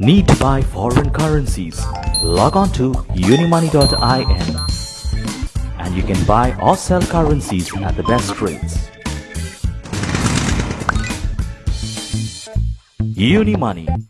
Need to buy foreign currencies? Log on to unimoney.in and you can buy or sell currencies at the best rates. Unimoney